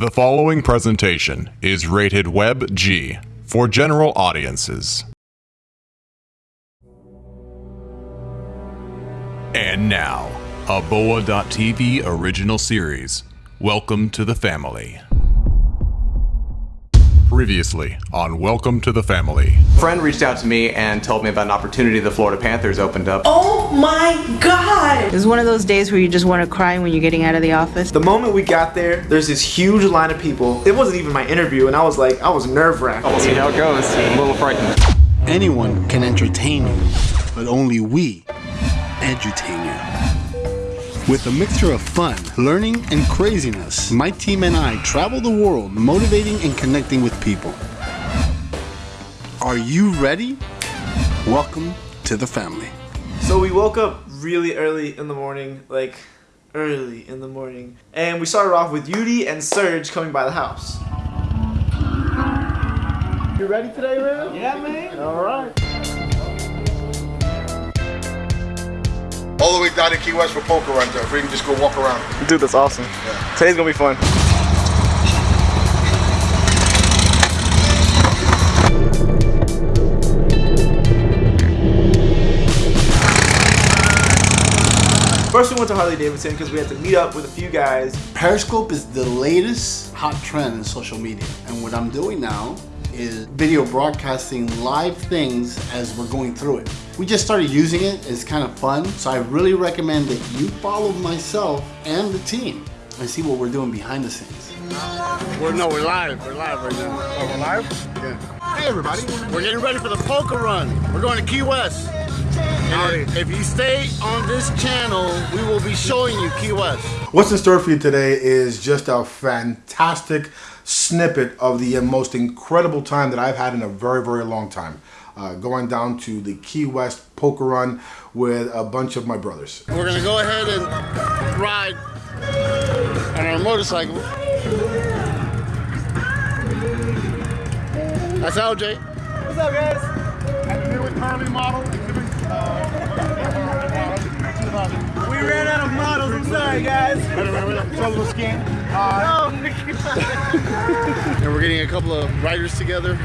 The following presentation is rated Web G for general audiences. And now, a Boa.tv original series. Welcome to the family. Previously on Welcome to the Family. A friend reached out to me and told me about an opportunity the Florida Panthers opened up. Oh my god! It's one of those days where you just want to cry when you're getting out of the office. The moment we got there, there's this huge line of people. It wasn't even my interview, and I was like, I was nerve wracked. We'll see how it goes. I'm a little frightened. Anyone can entertain you, but only we edutain you. With a mixture of fun, learning, and craziness, my team and I travel the world motivating and connecting with people. Are you ready? Welcome to the family. So we woke up really early in the morning, like early in the morning, and we started off with Yudi and Serge coming by the house. You ready today, man? Yeah, man. All right. All the way down to Key West for poker run, Jeff. We can just go walk around. Dude, that's awesome. Today's gonna be fun. First, we went to Harley Davidson because we had to meet up with a few guys. Periscope is the latest hot trend in social media. And what I'm doing now is video broadcasting live things as we're going through it. We just started using it, it's kind of fun. So I really recommend that you follow myself and the team and see what we're doing behind the scenes. We're, no, we're live. We're live right now. Oh, we're live? Yeah. Hey everybody. We're getting ready for the poker run. We're going to Key West. And if you stay on this channel, we will be showing you Key West. What's in store for you today is just a fantastic snippet of the most incredible time that I've had in a very, very long time. Uh, going down to the Key West poker run with a bunch of my brothers. We're gonna go ahead and ride on our motorcycle. That's LJ. What's up, guys? And the new Harley model, We ran out of models. I'm sorry, guys. Trouble skin. And we're getting a couple of riders together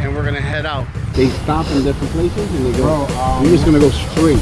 and we're gonna head out. They stop in different places and they go, we're um, just gonna go straight.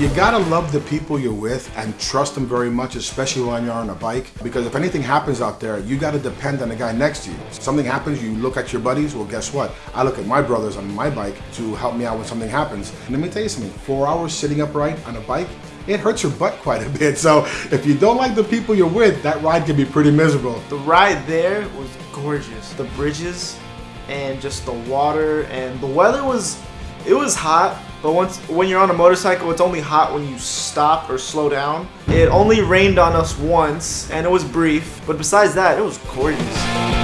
You gotta love the people you're with and trust them very much, especially when you're on a bike. Because if anything happens out there, you gotta depend on the guy next to you. Something happens, you look at your buddies, well guess what? I look at my brothers on my bike to help me out when something happens. And let me tell you something, four hours sitting upright on a bike, it hurts your butt quite a bit. So if you don't like the people you're with, that ride can be pretty miserable. The ride there was gorgeous. The bridges and just the water and the weather was it was hot, but once when you're on a motorcycle, it's only hot when you stop or slow down. It only rained on us once and it was brief, but besides that, it was gorgeous.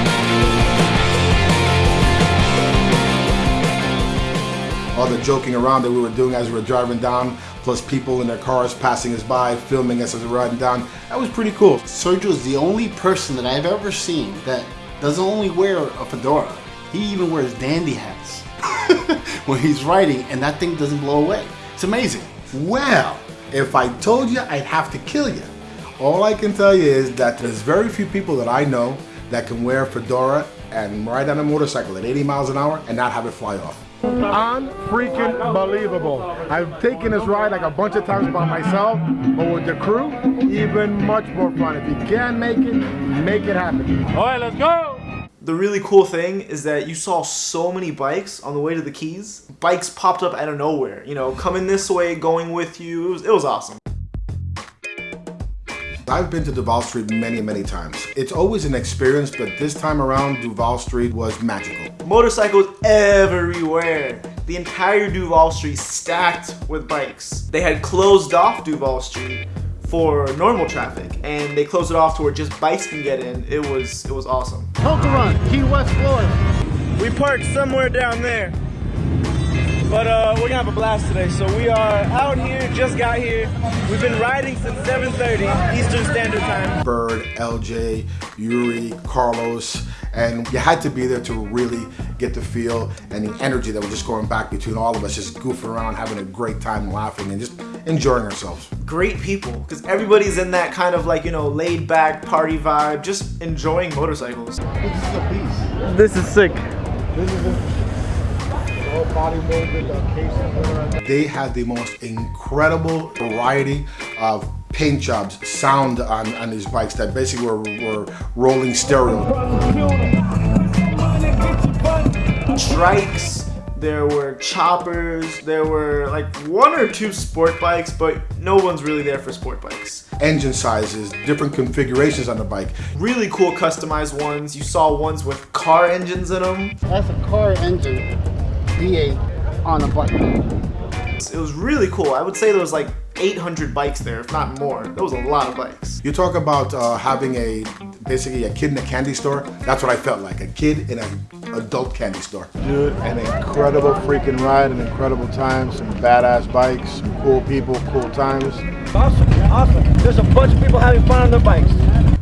all the joking around that we were doing as we were driving down, plus people in their cars passing us by, filming us as we're riding down. That was pretty cool. Sergio is the only person that I've ever seen that doesn't only wear a fedora, he even wears dandy hats when he's riding and that thing doesn't blow away. It's amazing. Well, if I told you, I'd have to kill you. All I can tell you is that there's very few people that I know that can wear a fedora and ride on a motorcycle at 80 miles an hour and not have it fly off. Unfreaking believable. I've taken this ride like a bunch of times by myself, but with the crew, even much more fun. If you can make it, make it happen. All right, let's go. The really cool thing is that you saw so many bikes on the way to the Keys. Bikes popped up out of nowhere, you know, coming this way, going with you. It was, it was awesome. I've been to Duval Street many, many times. It's always an experience, but this time around, Duval Street was magical. Motorcycles everywhere. The entire Duval Street stacked with bikes. They had closed off Duval Street for normal traffic and they closed it off to where just bikes can get in. It was it was awesome. Poker Run, Key West, Florida. We parked somewhere down there. But uh, we're gonna have a blast today. So we are out here, just got here. We've been riding since 7.30 Eastern Standard Time. Bird, LJ, Yuri, Carlos, and you had to be there to really get the feel and the energy that was just going back between all of us, just goofing around, having a great time, laughing, and just enjoying ourselves. Great people, because everybody's in that kind of like, you know, laid back party vibe, just enjoying motorcycles. This is a beast. This is sick. This is all body molded uh, They had the most incredible variety of paint jobs, sound on, on these bikes that basically were, were rolling stereo. Strikes, there were choppers, there were like one or two sport bikes, but no one's really there for sport bikes. Engine sizes, different configurations on the bike. Really cool customized ones. You saw ones with car engines in them. That's a car engine V8 on a bike. It was really cool. I would say there was like 800 bikes there, if not more. There was a lot of bikes. You talk about uh, having a basically a kid in a candy store. That's what I felt like, a kid in an adult candy store. Dude, an incredible freaking ride, an incredible time, some badass bikes, some cool people, cool times. Awesome, awesome. There's a bunch of people having fun on their bikes.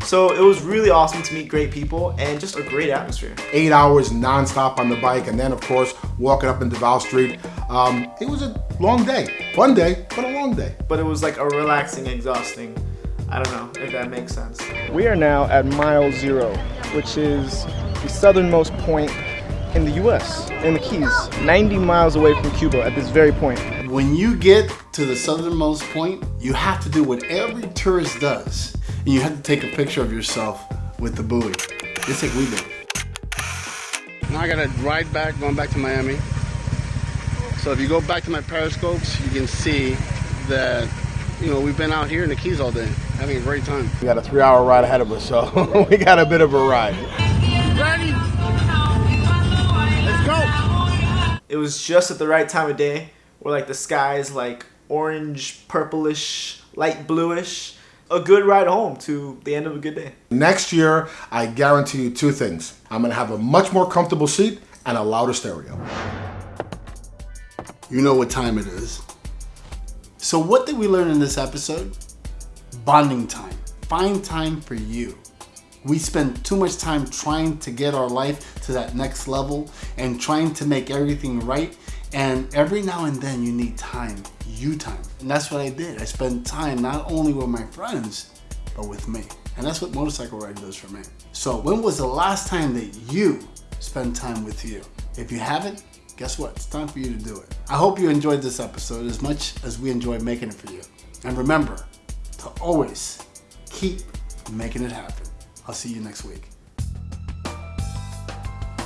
So it was really awesome to meet great people and just a great atmosphere. Eight hours nonstop on the bike, and then of course walking up in Duval Street. Um, it was a long day, fun day, but a long day. But it was like a relaxing, exhausting. I don't know if that makes sense. We are now at mile zero, which is the southernmost point in the US, in the Keys, 90 miles away from Cuba at this very point. When you get to the southernmost point, you have to do what every tourist does. And you have to take a picture of yourself with the buoy. Just like we did. Now I gotta ride back, going back to Miami. So if you go back to my periscopes, you can see that, you know, we've been out here in the Keys all day, having a great time. We got a three hour ride ahead of us, so we got a bit of a ride. Ready? Let's go! It was just at the right time of day where like the sky's like orange, purplish, light bluish. A good ride home to the end of a good day. Next year, I guarantee you two things. I'm gonna have a much more comfortable seat and a louder stereo. You know what time it is. So what did we learn in this episode? Bonding time. Find time for you. We spend too much time trying to get our life to that next level and trying to make everything right. And every now and then you need time, you time. And that's what I did. I spent time not only with my friends, but with me. And that's what motorcycle riding does for me. So when was the last time that you spent time with you? If you haven't, guess what? It's time for you to do it. I hope you enjoyed this episode as much as we enjoyed making it for you. And remember to always keep making it happen. I'll see you next week.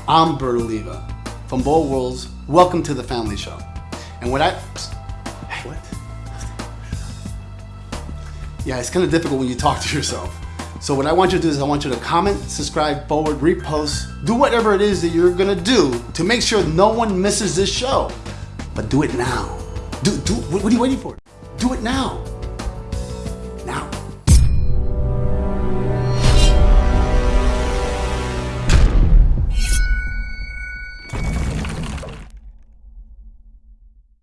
I'm Bert Oliva from Bold Worlds. Welcome to the Family Show. And what I. Hey, what? Yeah, it's kind of difficult when you talk to yourself. So what I want you to do is I want you to comment, subscribe, forward, repost, do whatever it is that you're gonna do to make sure no one misses this show. But do it now. Do do what are you waiting for? Do it now.